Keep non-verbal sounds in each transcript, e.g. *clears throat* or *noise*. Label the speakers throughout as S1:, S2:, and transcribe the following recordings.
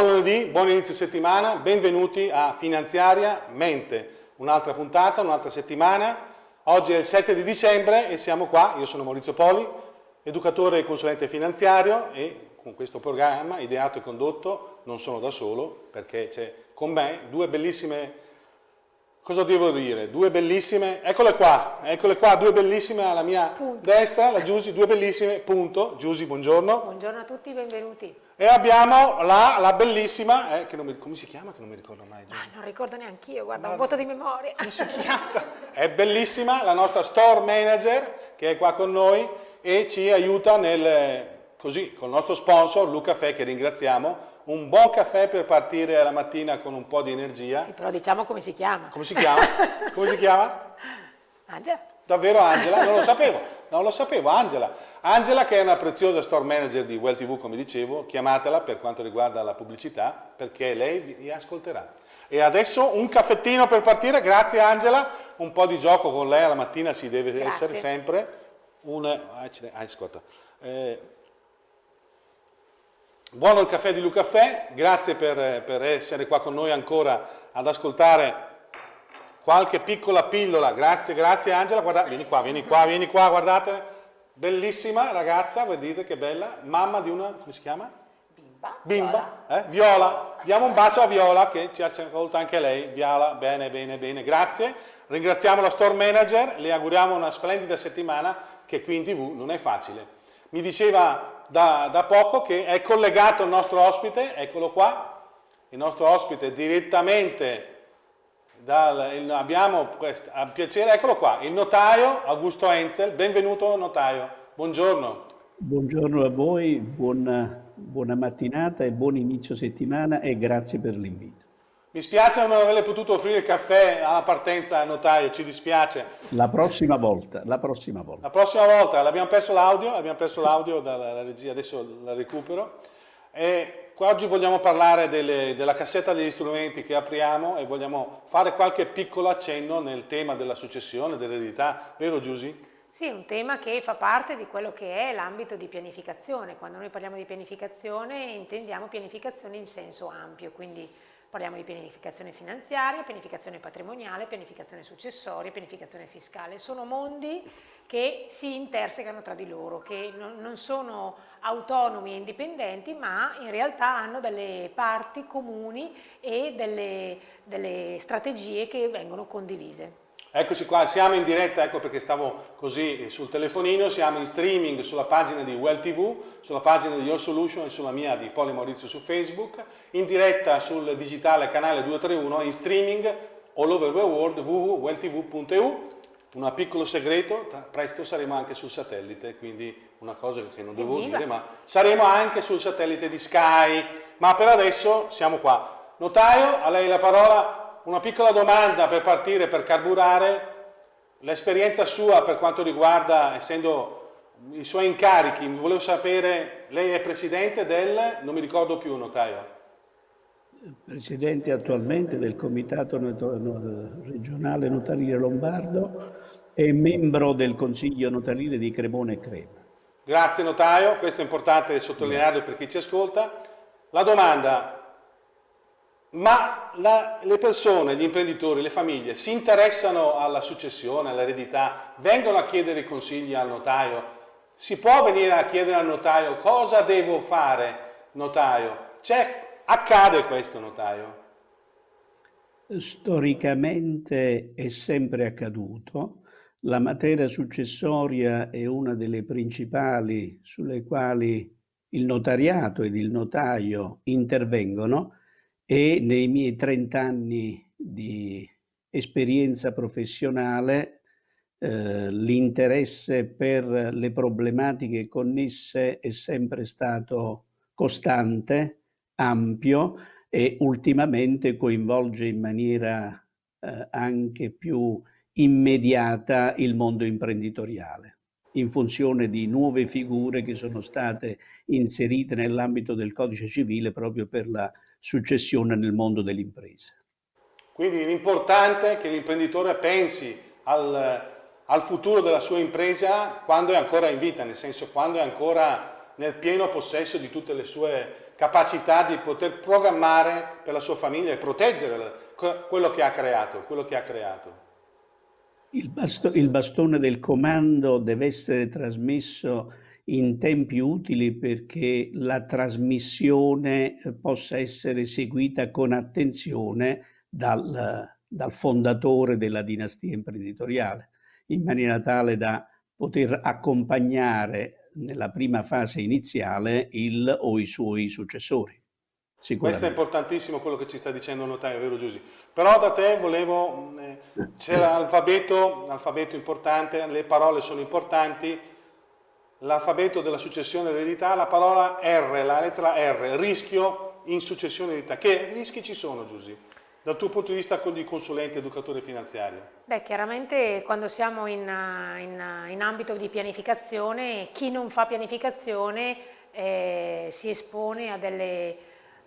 S1: Buon lunedì, buon inizio settimana, benvenuti a Finanziaria Mente, un'altra puntata, un'altra settimana. Oggi è il 7 di dicembre e siamo qua, io sono Maurizio Poli, educatore e consulente finanziario e con questo programma ideato e condotto non sono da solo perché c'è con me due bellissime Cosa devo dire? Due bellissime, eccole qua, eccole qua, due bellissime alla mia punto. destra, la Giusy, due bellissime, punto. Giusy, buongiorno.
S2: Buongiorno a tutti, benvenuti.
S1: E abbiamo la, la bellissima, eh, che non mi, come si chiama? Che non mi ricordo mai.
S2: Ah, non ricordo neanche io, guarda, guarda, un voto di memoria.
S1: Come si chiama? È bellissima la nostra store manager che è qua con noi e ci aiuta nel, così, con il nostro sponsor, Luca Fe, che ringraziamo, un buon caffè per partire la mattina con un po' di energia.
S2: Sì, però diciamo come si chiama.
S1: Come si chiama? *laughs* come si chiama?
S2: Angela.
S1: Davvero Angela? Non lo sapevo, non lo sapevo, Angela. Angela che è una preziosa store manager di Well TV, come dicevo, chiamatela per quanto riguarda la pubblicità, perché lei vi ascolterà. E adesso un caffettino per partire, grazie Angela, un po' di gioco con lei alla mattina si deve grazie. essere sempre. Un, ah, ascolta, eh, Buono il caffè di Lucaffè, grazie per, per, essere qua con noi ancora ad ascoltare qualche piccola pillola, grazie, grazie Angela, guarda, vieni qua, vieni qua, vieni qua, guardate, bellissima ragazza, vedete che bella, mamma di una, come si chiama?
S2: Bimba.
S1: Bimba, Viola. Eh? Viola. Diamo un bacio a Viola che ci ha ascoltato anche lei, Viola, bene, bene, bene, grazie, ringraziamo la store manager, le auguriamo una splendida settimana che qui in tv non è facile. Mi diceva da, da poco che è collegato il nostro ospite, eccolo qua, il nostro ospite direttamente dal, il, abbiamo questo, a piacere, eccolo qua, il notaio Augusto Enzel, benvenuto notaio, buongiorno.
S3: Buongiorno a voi, buona, buona mattinata e buon inizio settimana e grazie per l'invito.
S1: Mi spiace non averle potuto offrire il caffè alla partenza al notaio, ci dispiace.
S3: La prossima volta, la prossima volta.
S1: La prossima volta, abbiamo perso l'audio, abbiamo perso l'audio dalla regia, adesso la recupero. E oggi vogliamo parlare delle, della cassetta degli strumenti che apriamo e vogliamo fare qualche piccolo accenno nel tema della successione, dell'eredità, vero Giusy?
S2: Sì, un tema che fa parte di quello che è l'ambito di pianificazione. Quando noi parliamo di pianificazione intendiamo pianificazione in senso ampio, quindi Parliamo di pianificazione finanziaria, pianificazione patrimoniale, pianificazione successoria, pianificazione fiscale. Sono mondi che si intersecano tra di loro, che non sono autonomi e indipendenti, ma in realtà hanno delle parti comuni e delle, delle strategie che vengono condivise.
S1: Eccoci qua, siamo in diretta, ecco perché stavo così sul telefonino, siamo in streaming sulla pagina di Well TV, sulla pagina di Your Solution e sulla mia di Poli Maurizio su Facebook, in diretta sul digitale canale 231 in streaming all over the world www.welltv.eu un piccolo segreto, presto saremo anche sul satellite, quindi una cosa che non devo dire, ma saremo anche sul satellite di Sky, ma per adesso siamo qua. Notaio, a lei la parola, una piccola domanda per partire, per carburare, l'esperienza sua per quanto riguarda, essendo i suoi incarichi, volevo sapere, lei è presidente del, non mi ricordo più, notaio.
S3: Presidente attualmente del Comitato regionale notarile lombardo e membro del Consiglio notarile di Cremone e Crema.
S1: Grazie notaio, questo è importante sottolinearlo per chi ci ascolta. La domanda, ma la, le persone, gli imprenditori, le famiglie si interessano alla successione, all'eredità, vengono a chiedere consigli al notaio, si può venire a chiedere al notaio cosa devo fare, notaio? accade questo, notaio?
S3: Storicamente è sempre accaduto, la materia successoria è una delle principali sulle quali il notariato ed il notaio intervengono, e nei miei 30 anni di esperienza professionale eh, l'interesse per le problematiche connesse è sempre stato costante, ampio e ultimamente coinvolge in maniera eh, anche più immediata il mondo imprenditoriale in funzione di nuove figure che sono state inserite nell'ambito del codice civile proprio per la successione nel mondo dell'impresa.
S1: Quindi l'importante è che l'imprenditore pensi al, al, futuro della sua impresa quando è ancora in vita, nel senso quando è ancora nel pieno possesso di tutte le sue capacità di poter programmare per la sua famiglia e proteggere quello che ha creato. Che ha creato.
S3: Il, basto, il bastone del comando deve essere trasmesso in tempi utili perché la trasmissione possa essere seguita con attenzione dal, dal fondatore della dinastia imprenditoriale, in maniera tale da poter accompagnare nella prima fase iniziale il o i suoi successori.
S1: Questo è importantissimo quello che ci sta dicendo il notaio, vero Giusy? Però da te volevo, eh, c'è l'alfabeto, l'alfabeto importante, le parole sono importanti, l'alfabeto della successione eredità, la parola R, la lettera R, rischio in successione eredità. Che rischi ci sono Giusy? Dal tuo punto di vista di consulente educatore finanziario?
S2: Beh, chiaramente quando siamo in, in, in ambito di pianificazione, chi non fa pianificazione eh, si espone a delle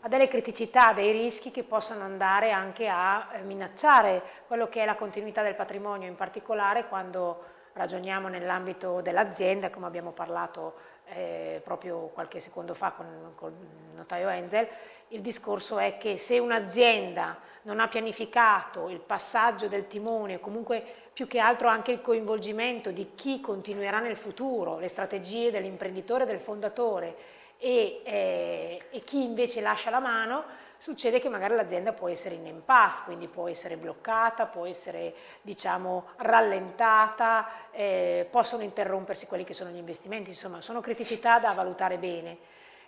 S2: a delle criticità, dei rischi che possono andare anche a eh, minacciare quello che è la continuità del patrimonio, in particolare quando ragioniamo nell'ambito dell'azienda, come abbiamo parlato eh, proprio qualche secondo fa con, con il notaio Enzel, il discorso è che se un'azienda non ha pianificato il passaggio del timone, comunque più che altro anche il coinvolgimento di chi continuerà nel futuro, le strategie dell'imprenditore del fondatore, e, eh, e chi invece lascia la mano, succede che magari l'azienda può essere in impasse, quindi può essere bloccata, può essere diciamo rallentata, eh, possono interrompersi quelli che sono gli investimenti, insomma sono criticità da valutare bene.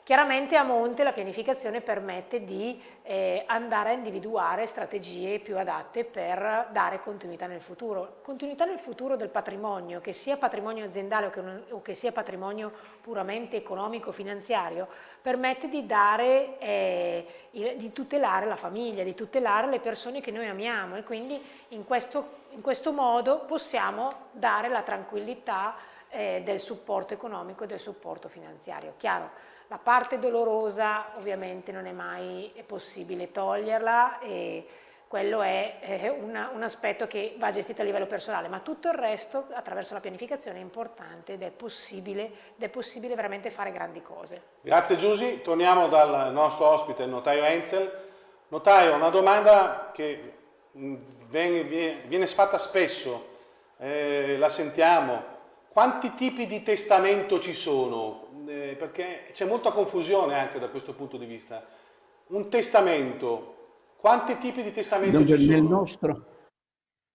S2: Chiaramente a monte la pianificazione permette di eh, andare a individuare strategie più adatte per dare continuità nel futuro. Continuità nel futuro del patrimonio, che sia patrimonio aziendale o che, o che sia patrimonio puramente economico-finanziario, permette di, dare, eh, di tutelare la famiglia, di tutelare le persone che noi amiamo e quindi in questo, in questo modo possiamo dare la tranquillità eh, del supporto economico e del supporto finanziario. Chiaro, la parte dolorosa ovviamente non è mai possibile toglierla e quello è una, un aspetto che va gestito a livello personale, ma tutto il resto attraverso la pianificazione è importante ed è possibile, ed è possibile veramente fare grandi cose.
S1: Grazie Giusy, torniamo dal nostro ospite, il notaio Enzel. Notaio, una domanda che mm, viene, viene fatta spesso, eh, la sentiamo, quanti tipi di testamento ci sono? Eh, perché c'è molta confusione anche da questo punto di vista. Un testamento, quanti tipi di testamento Dunque, ci sono?
S3: Nel nostro,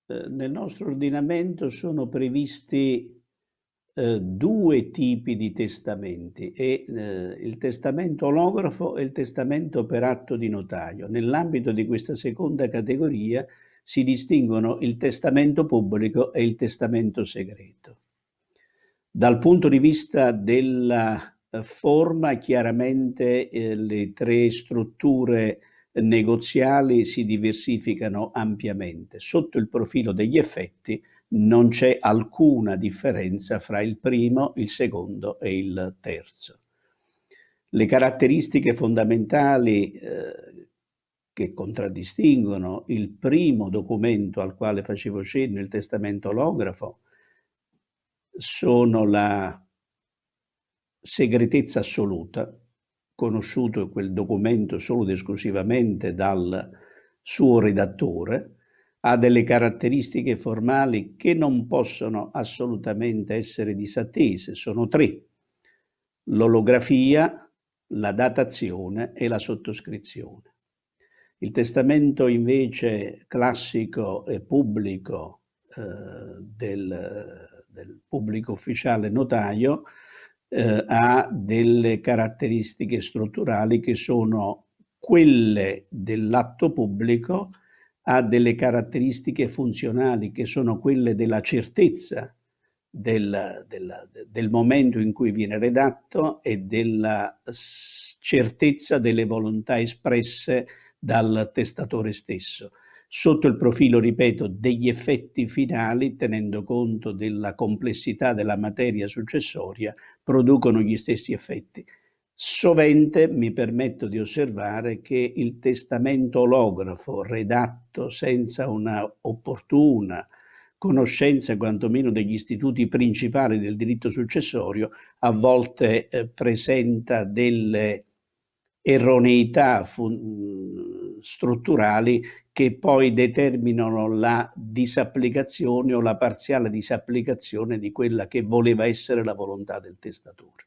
S3: eh, nel nostro ordinamento sono previsti eh, due tipi di testamenti, e, eh, il testamento olografo e il testamento per atto di notaio. Nell'ambito di questa seconda categoria si distinguono il testamento pubblico e il testamento segreto. Dal punto di vista della eh, forma, chiaramente eh, le tre strutture negoziali si diversificano ampiamente. Sotto il profilo degli effetti non c'è alcuna differenza fra il primo, il secondo e il terzo. Le caratteristiche fondamentali eh, che contraddistinguono il primo documento al quale facevo cenno, il testamento olografo, sono la segretezza assoluta, conosciuto quel documento solo ed esclusivamente dal suo redattore, ha delle caratteristiche formali che non possono assolutamente essere disattese, sono tre, l'olografia, la datazione e la sottoscrizione. Il testamento invece classico e pubblico del del pubblico ufficiale notaio eh, ha delle caratteristiche strutturali che sono quelle dell'atto pubblico, ha delle caratteristiche funzionali che sono quelle della certezza del, del, del momento in cui viene redatto e della certezza delle volontà espresse dal testatore stesso sotto il profilo, ripeto, degli effetti finali, tenendo conto della complessità della materia successoria, producono gli stessi effetti. Sovente mi permetto di osservare che il testamento olografo redatto senza una opportuna conoscenza quantomeno degli istituti principali del diritto successorio, a volte eh, presenta delle erroneità strutturali che poi determinano la disapplicazione o la parziale disapplicazione di quella che voleva essere la volontà del testatore.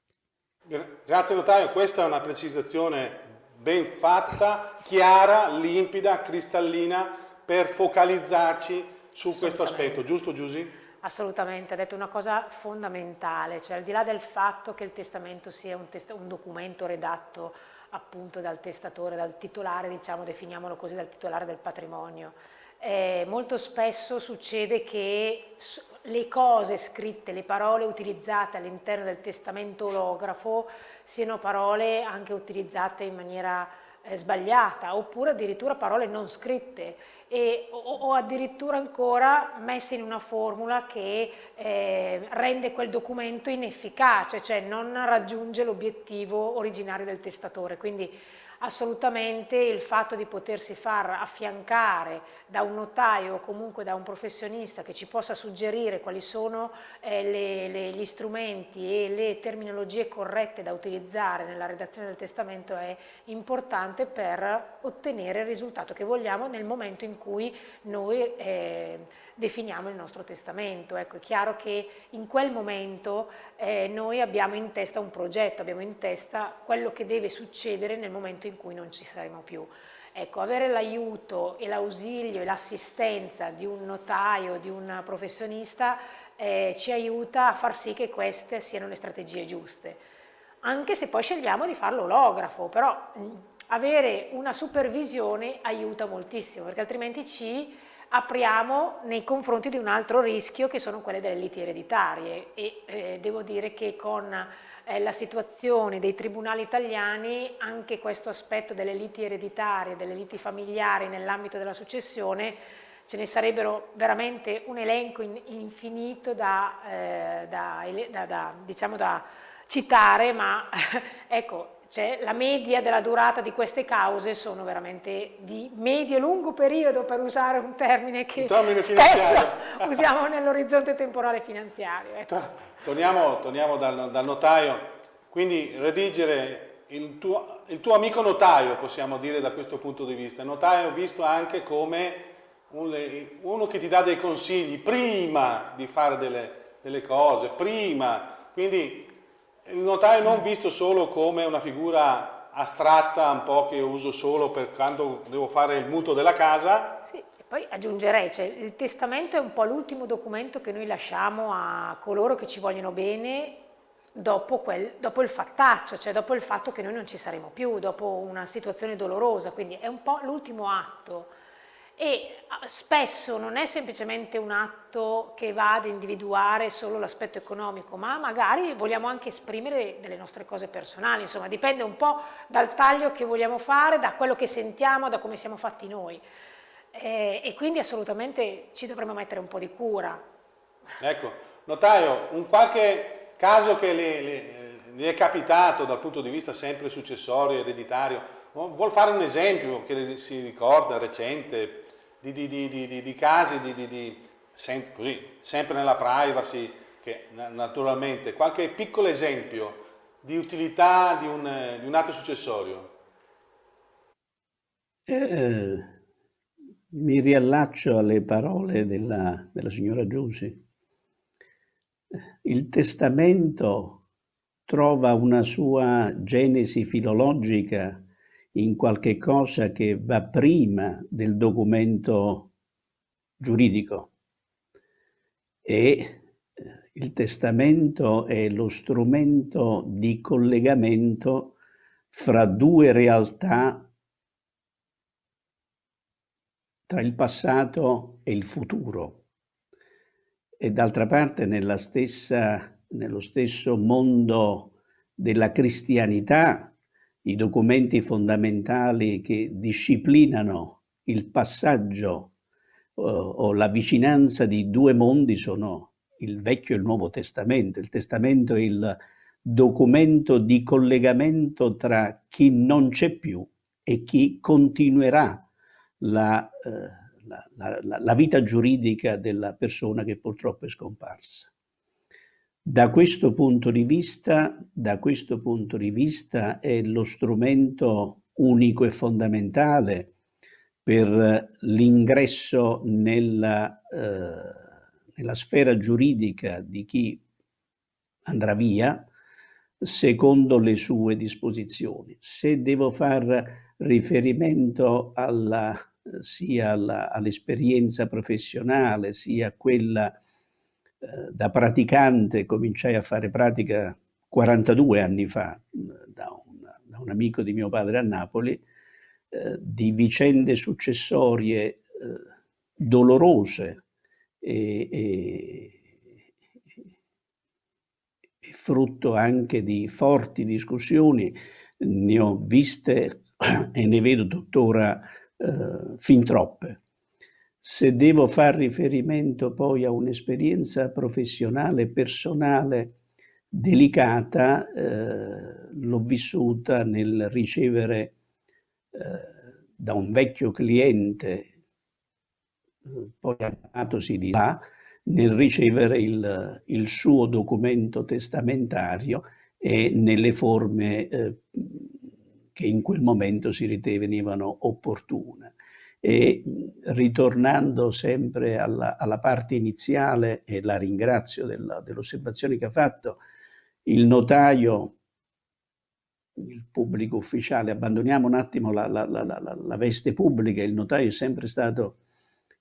S1: Grazie notaio, questa è una precisazione ben fatta, chiara, limpida, cristallina per focalizzarci su questo aspetto, giusto Giusy?
S2: Assolutamente, ha detto una cosa fondamentale, cioè al di là del fatto che il testamento sia un, test un documento redatto appunto dal testatore, dal titolare, diciamo, definiamolo così, dal titolare del patrimonio, eh, molto spesso succede che le cose scritte, le parole utilizzate all'interno del testamento olografo siano parole anche utilizzate in maniera eh, sbagliata oppure addirittura parole non scritte e, o, o, addirittura ancora messe in una formula che eh, rende quel documento inefficace, cioè non raggiunge l'obiettivo originario del testatore. Quindi assolutamente il fatto di potersi far affiancare da un notaio o comunque da un professionista che ci possa suggerire quali sono eh, le, le, gli strumenti e le terminologie corrette da utilizzare nella redazione del testamento è importante per ottenere il risultato che vogliamo nel momento in cui noi eh, definiamo il nostro testamento. Ecco, è chiaro che in quel momento eh, noi abbiamo in testa un progetto, abbiamo in testa quello che deve succedere nel momento in cui non ci saremo più. Ecco, avere l'aiuto e l'ausilio e l'assistenza di un notaio, di un professionista, eh, ci aiuta a far sì che queste siano le strategie giuste. Anche se poi scegliamo di farlo olografo, però mh, avere una supervisione aiuta moltissimo, perché altrimenti ci apriamo nei confronti di un altro rischio che sono quelle delle liti ereditarie e eh, devo dire che con eh, la situazione dei tribunali italiani anche questo aspetto delle liti ereditarie, delle liti familiari nell'ambito della successione ce ne sarebbero veramente un elenco in, infinito da, eh, da, da, diciamo da citare ma *laughs* ecco cioè, la media della durata di queste cause sono veramente di medio-lungo periodo, per usare un termine che
S1: termine *laughs*
S2: usiamo nell'orizzonte temporale finanziario.
S1: Ecco. Torniamo, torniamo dal, dal, notaio, quindi redigere il tuo, il tuo, amico notaio, possiamo dire da questo punto di vista, il notaio visto anche come un, uno che ti dà dei consigli prima di fare delle, delle cose, prima, quindi il notaio non visto solo come una figura astratta, un po' che uso solo per quando devo fare il mutuo della casa.
S2: Sì, e poi aggiungerei, cioè, il testamento è un po' l'ultimo documento che noi lasciamo a coloro che ci vogliono bene dopo, quel, dopo il fattaccio, cioè dopo il fatto che noi non ci saremo più, dopo una situazione dolorosa, quindi è un po' l'ultimo atto e ah, spesso non è semplicemente un atto che va ad individuare solo l'aspetto economico, ma magari vogliamo anche esprimere delle nostre cose personali, insomma dipende un po' dal taglio che vogliamo fare, da quello che sentiamo, da come siamo fatti noi e, e quindi assolutamente ci dovremmo mettere un po' di cura.
S1: Ecco, notaio, un qualche caso che le, le, le è capitato dal punto di vista sempre successorio, ereditario, vuol fare un esempio che si ricorda recente, di, di, di, di casi così, sempre nella privacy, che naturalmente, qualche piccolo esempio di utilità di un, un atto successorio?
S3: Eh, mi riallaccio alle parole della, della signora Giusi. Il testamento trova una sua genesi filologica in qualche cosa che va prima del documento giuridico. E eh, il testamento è lo strumento di collegamento fra due realtà tra il passato e il futuro. E d'altra parte nella stessa, nello stesso mondo della cristianità i documenti fondamentali che disciplinano il passaggio uh, o la vicinanza di due mondi sono il Vecchio e il Nuovo Testamento. Il Testamento è il documento di collegamento tra chi non c'è più e chi continuerà la, uh, la, la, la vita giuridica della persona che purtroppo è scomparsa. Da questo punto di vista, punto di vista è lo strumento unico e fondamentale per l'ingresso nella, eh, nella sfera giuridica di chi andrà via secondo le sue disposizioni. Se devo far riferimento alla, sia all'esperienza professionale sia a quella da praticante cominciai a fare pratica 42 anni fa da un, da un amico di mio padre a Napoli, eh, di vicende successorie eh, dolorose e, e, e, frutto anche di forti discussioni, ne ho viste *clears throat* e ne vedo tuttora eh, fin troppe. Se devo far riferimento poi a un'esperienza professionale, personale, delicata, eh, l'ho vissuta nel ricevere eh, da un vecchio cliente, eh, poi amatosi di là, nel ricevere il, il, suo documento testamentario e nelle forme eh, che in quel momento si ritenevano opportune. E ritornando sempre alla, alla parte iniziale, e la ringrazio dell'osservazione che ha fatto, il notaio, il pubblico ufficiale, abbandoniamo un attimo la, la, la, la, veste pubblica, il notaio è sempre stato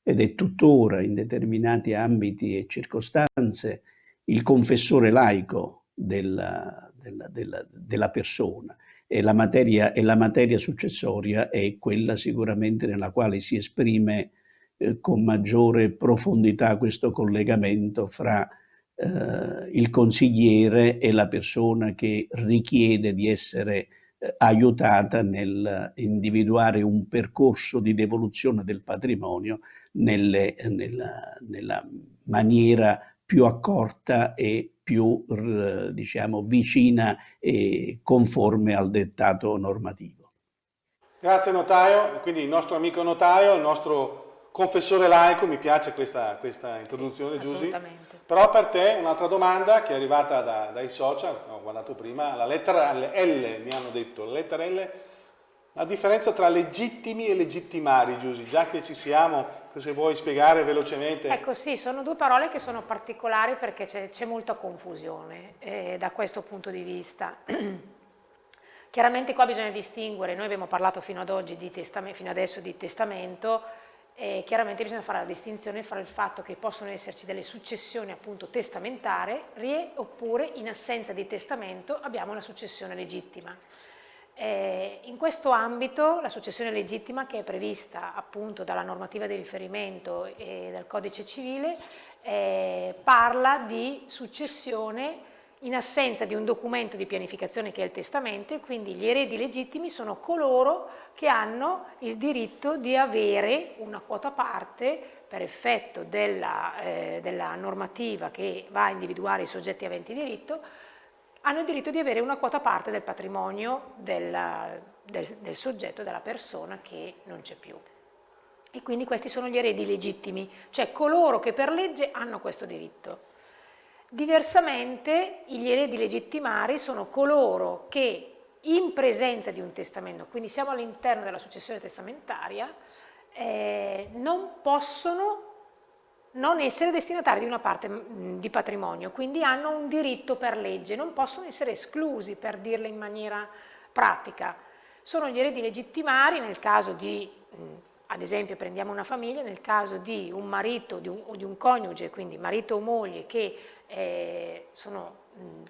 S3: ed è tuttora in determinati ambiti e circostanze il confessore laico della, della, della, della persona e la, materia, e la materia successoria è quella sicuramente nella quale si esprime eh, con maggiore profondità questo collegamento fra eh, il consigliere e la persona che richiede di essere eh, aiutata nel individuare un percorso di devoluzione del patrimonio nelle, nella, nella maniera più accorta e più diciamo, vicina e conforme al dettato normativo.
S1: Grazie notaio, quindi il nostro amico notaio, il nostro confessore laico, mi piace questa, questa introduzione Giusy, però per te un'altra domanda che è arrivata da, dai social, ho guardato prima, la lettera L, mi hanno detto, la lettera L, la differenza tra legittimi e legittimari Giusy, già che ci siamo, se vuoi spiegare velocemente.
S2: Ecco sì, sono due parole che sono particolari perché c'è molta confusione eh, da questo punto di vista. *clears throat* Chiaramente qua bisogna distinguere, noi abbiamo parlato fino ad oggi di testamento, fino adesso di testamento, e chiaramente bisogna fare la distinzione fra il fatto che possono esserci delle successioni appunto testamentarie oppure in assenza di testamento abbiamo una successione legittima. Eh, in questo ambito la successione legittima che è prevista appunto dalla normativa di riferimento e dal codice civile eh, parla di successione in assenza di un documento di pianificazione che è il testamento e quindi gli eredi legittimi sono coloro che hanno il diritto di avere una quota parte per effetto della, eh, della normativa che va a individuare i soggetti aventi diritto hanno il diritto di avere una quota parte del patrimonio del, del, del soggetto, della persona che non c'è più. E quindi questi sono gli eredi legittimi, cioè coloro che per legge hanno questo diritto. Diversamente gli eredi legittimari sono coloro che in presenza di un testamento, quindi siamo all'interno della successione testamentaria, eh, non possono non essere destinatari di una parte mm, di patrimonio, quindi hanno un diritto per legge, non possono essere esclusi per dirle in maniera pratica. Sono gli eredi legittimari nel caso di, mm, ad esempio prendiamo una famiglia, nel caso di un marito di un, o di un coniuge, quindi marito o moglie che eh, sono mh, mm,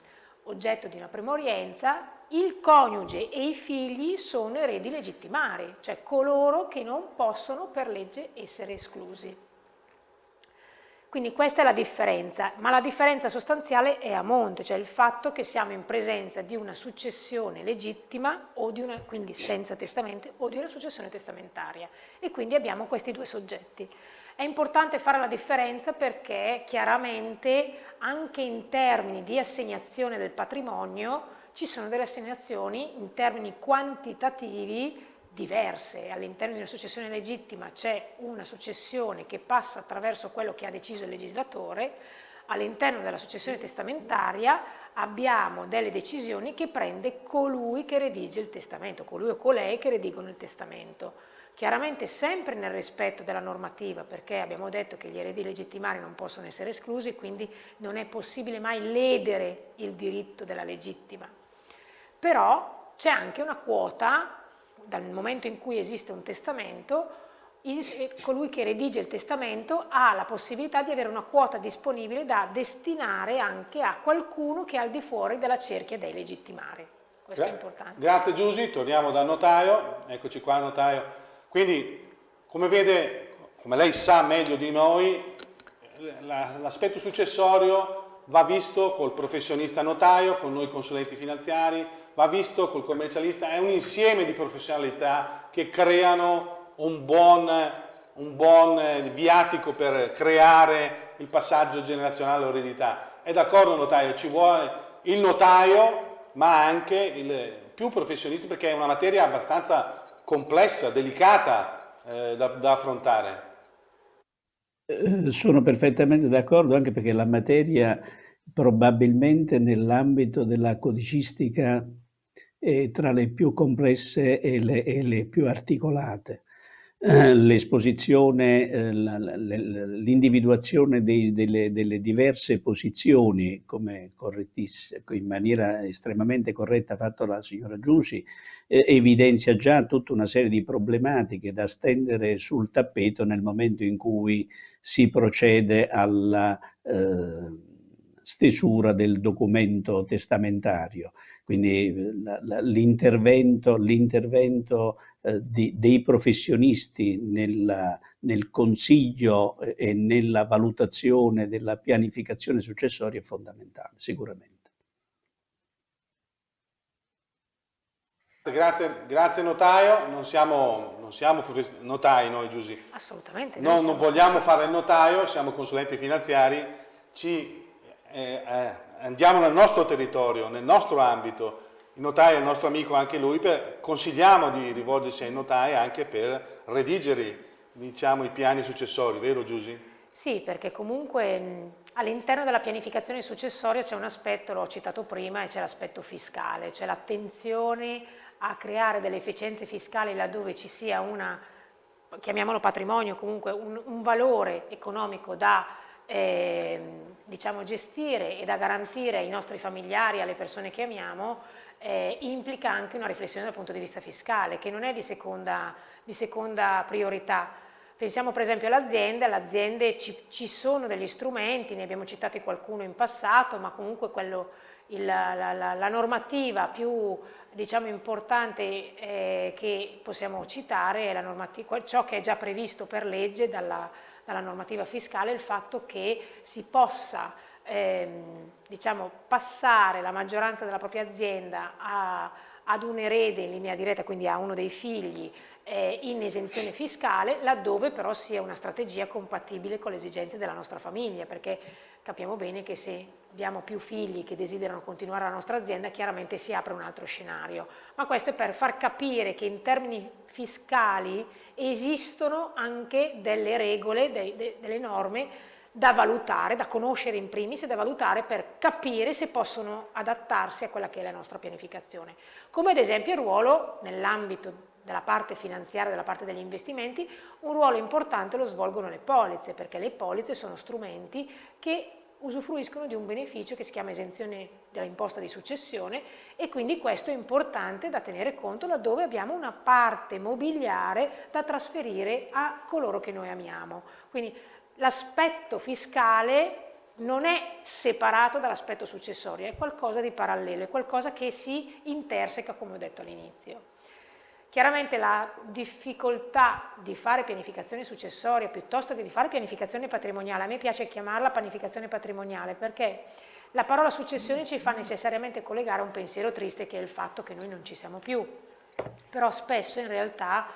S2: oggetto di una premorienza, il coniuge e i figli sono eredi legittimari, cioè coloro che non possono per legge essere esclusi. Quindi questa è la differenza, ma la differenza sostanziale è a monte, cioè il fatto che siamo in presenza di una successione legittima, una, quindi senza testamento, o di una successione testamentaria. E quindi abbiamo questi due soggetti. È importante fare la differenza perché chiaramente anche in termini di assegnazione del patrimonio ci sono delle assegnazioni in termini quantitativi diverse. All'interno di una successione legittima c'è una successione che passa attraverso quello che ha deciso il legislatore, all'interno della successione testamentaria abbiamo delle decisioni che prende colui che redige il testamento, colui o colei che redigono il testamento. Chiaramente sempre nel rispetto della normativa, perché abbiamo detto che gli eredi legittimari non possono essere esclusi, quindi non è possibile mai ledere il diritto della legittima. Però c'è anche una quota, dal momento in cui esiste un testamento, colui che redige il testamento ha la possibilità di avere una quota disponibile da destinare anche a qualcuno che è al di fuori della cerchia dei legittimari. Questo Gra è importante. Grazie
S1: Giusy, torniamo dal notaio, eccoci qua notaio. Quindi, come vede, come lei sa meglio di noi, l'aspetto successorio va visto col professionista notaio, con noi consulenti finanziari, va visto col commercialista, è un insieme di professionalità che creano un buon, un buon viatico per creare il passaggio generazionale all'eredità. È d'accordo notaio, ci vuole il notaio, ma anche il più professionista perché è una materia abbastanza complessa, delicata eh, da, da affrontare.
S3: Eh, sono perfettamente d'accordo anche perché la materia probabilmente nell'ambito della codicistica è tra le più complesse e le, e le più articolate. Eh, l'esposizione, eh, l'individuazione delle, delle, diverse posizioni, come in maniera estremamente corretta fatto la signora Giusi, eh, evidenzia già tutta una serie di problematiche da stendere sul tappeto nel momento in cui si procede alla eh, stesura del documento testamentario. Quindi l'intervento, eh, dei professionisti nella, nel consiglio eh, e nella valutazione della pianificazione successoria è fondamentale, sicuramente.
S1: Grazie, grazie notaio, non siamo, non siamo notai noi Giusy.
S2: Assolutamente.
S1: Non, non, vogliamo fare il notaio, siamo consulenti finanziari, ci, eh, eh, andiamo nel nostro territorio, nel nostro ambito, il notaio è il nostro amico anche lui, per, consigliamo di rivolgersi ai notai anche per redigere diciamo, i piani successori, vero Giusy?
S2: Sì, perché comunque all'interno della pianificazione successoria c'è un aspetto, l'ho citato prima, e c'è l'aspetto fiscale, c'è l'attenzione a creare delle efficienze fiscali laddove ci sia una, chiamiamolo patrimonio, comunque un, un valore economico da eh, diciamo, gestire e da garantire ai nostri familiari, alle persone che amiamo, eh, implica anche una riflessione dal punto di vista fiscale, che non è di seconda, di seconda priorità. Pensiamo per esempio all'azienda, alle aziende ci, ci, sono degli strumenti, ne abbiamo citati qualcuno in passato, ma comunque quello, il, la, la, la, normativa più diciamo, importante eh, che possiamo citare è ciò che è già previsto per legge dalla, dalla normativa fiscale, il fatto che si possa ehm, diciamo, passare la maggioranza della propria azienda a, ad un erede in linea diretta, quindi a uno dei figli, eh, in esenzione fiscale, laddove però sia una strategia compatibile con le esigenze della nostra famiglia, perché capiamo bene che se abbiamo più figli che desiderano continuare la nostra azienda, chiaramente si apre un altro scenario. Ma questo è per far capire che in termini fiscali esistono anche delle regole, de, de, delle norme da valutare, da conoscere in primis e da valutare per capire se possono adattarsi a quella che è la nostra pianificazione. Come ad esempio il ruolo nell'ambito della parte finanziaria, della parte degli investimenti, un ruolo importante lo svolgono le polizze, perché le polizze sono strumenti che usufruiscono di un beneficio che si chiama esenzione dell'imposta di successione e quindi questo è importante da tenere conto laddove abbiamo una parte mobiliare da trasferire a coloro che noi amiamo. Quindi l'aspetto fiscale non è separato dall'aspetto successorio, è qualcosa di parallelo, è qualcosa che si interseca come ho detto all'inizio. Chiaramente la difficoltà di fare pianificazione successoria piuttosto che di fare pianificazione patrimoniale, a me piace chiamarla pianificazione patrimoniale perché la parola successione ci fa necessariamente collegare a un pensiero triste che è il fatto che noi non ci siamo più, però spesso in realtà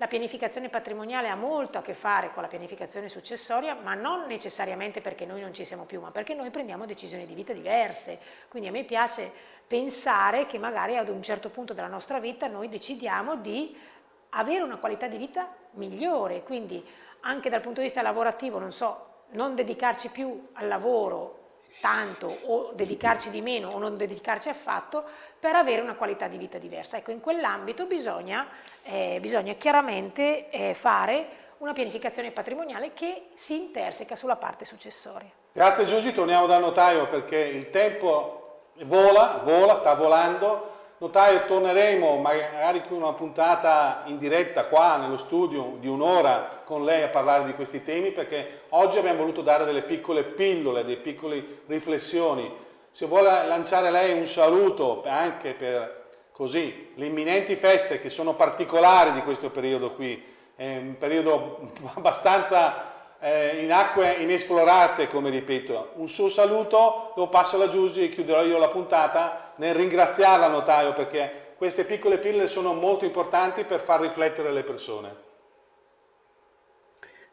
S2: la pianificazione patrimoniale ha molto a che fare con la pianificazione successoria, ma non necessariamente perché noi non ci siamo più, ma perché noi prendiamo decisioni di vita diverse. Quindi a me piace pensare che magari ad un certo punto della nostra vita noi decidiamo di avere una qualità di vita migliore, quindi anche dal punto di vista lavorativo, non so, non dedicarci più al lavoro tanto o dedicarci di meno o non dedicarci affatto per avere una qualità di vita diversa. Ecco, in quell'ambito bisogna, eh, bisogna, chiaramente eh, fare una pianificazione patrimoniale che si interseca sulla parte successoria.
S1: Grazie Giusy, torniamo dal notaio perché il tempo vola, vola, sta volando. Notaio, torneremo magari con una puntata in diretta qua nello studio di un'ora con lei a parlare di questi temi perché oggi abbiamo voluto dare delle piccole pillole, delle piccole riflessioni. Se vuole lanciare lei un saluto anche per così le imminenti feste che sono particolari di questo periodo qui, è un periodo *laughs* abbastanza eh, in acque inesplorate, come ripeto. Un suo saluto, lo passo alla Giusy e chiuderò io la puntata nel ringraziarla, notaio, perché queste piccole pillole sono molto importanti per far riflettere le persone.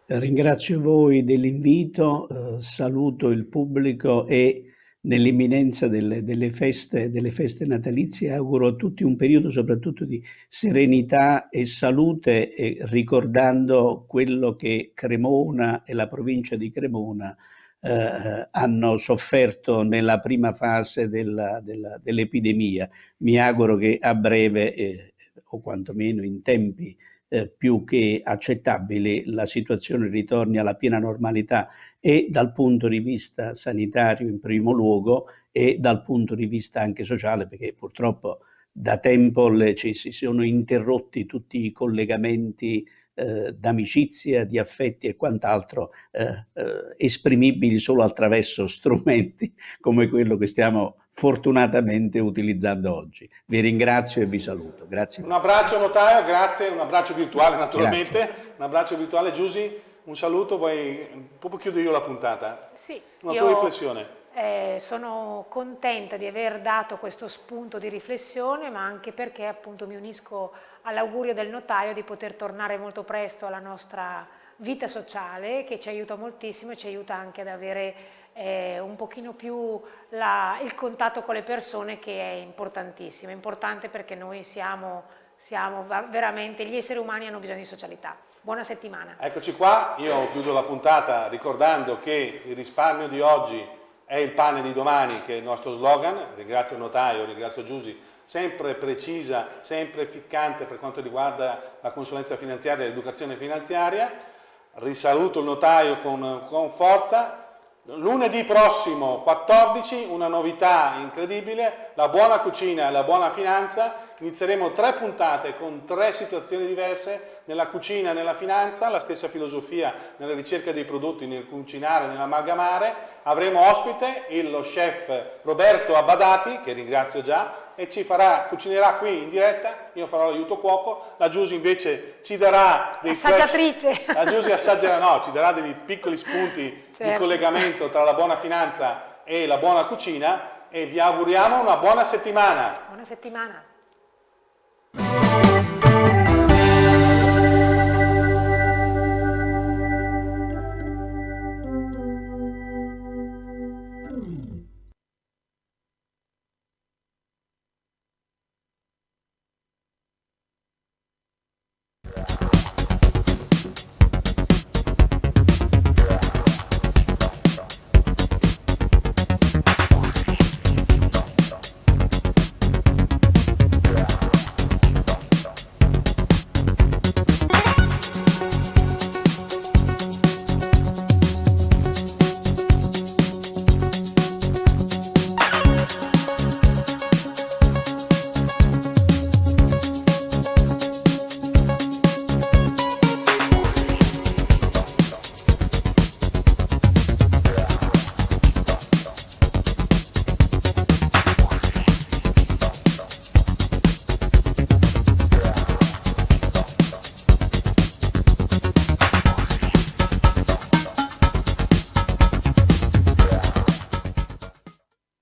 S3: Ringrazio voi dell'invito, eh, saluto il pubblico e nell'imminenza delle, delle, feste, delle feste natalizie auguro a tutti un periodo soprattutto di serenità e salute e ricordando quello che Cremona e la provincia di Cremona eh, hanno sofferto nella prima fase dell'epidemia. Mi auguro che a breve eh, o quantomeno in tempi eh, più che accettabili la situazione ritorni alla piena normalità e dal punto di vista sanitario in primo luogo e dal punto di vista anche sociale perché purtroppo da tempo le, ci si sono interrotti tutti i collegamenti eh, d'amicizia, di affetti e quant'altro eh, eh, esprimibili solo attraverso *laughs* strumenti come quello che stiamo fortunatamente utilizzando oggi. Vi ringrazio e vi saluto. Grazie.
S1: Un abbraccio notaio, grazie, un abbraccio virtuale naturalmente, grazie. un abbraccio virtuale. Giusy, un saluto, vuoi, proprio chiudo io la puntata.
S2: Sì.
S1: Una tua riflessione.
S2: Eh, sono contenta di aver dato questo spunto di riflessione, ma anche perché appunto mi unisco all'augurio del notaio di poter tornare molto presto alla nostra vita sociale, che ci aiuta moltissimo e ci aiuta anche ad avere eh, un pochino più la, il contatto con le persone che è importantissimo, è importante perché noi siamo, siamo veramente, gli esseri umani hanno bisogno di socialità. Buona settimana.
S1: Eccoci qua, io chiudo la puntata ricordando che il risparmio di oggi è il pane di domani che è il nostro slogan, ringrazio notaio, ringrazio Giusy, sempre precisa, sempre ficcante per quanto riguarda la consulenza finanziaria e l'educazione finanziaria, risaluto il notaio con, con forza, Lunedì prossimo 14 una novità incredibile, la buona cucina e la buona finanza, inizieremo tre puntate con tre situazioni diverse nella cucina e nella finanza, la stessa filosofia nella ricerca dei prodotti, nel cucinare, nell'amalgamare, avremo ospite lo chef Roberto Abbadati, che ringrazio già, e ci farà, cucinerà qui in diretta, io farò l'aiuto cuoco, la Giusy invece ci darà dei. Flash, la Giusy assaggerà, no, ci darà dei piccoli spunti certo. di collegamento tra la buona finanza e la buona cucina e vi auguriamo una buona settimana.
S2: Buona settimana.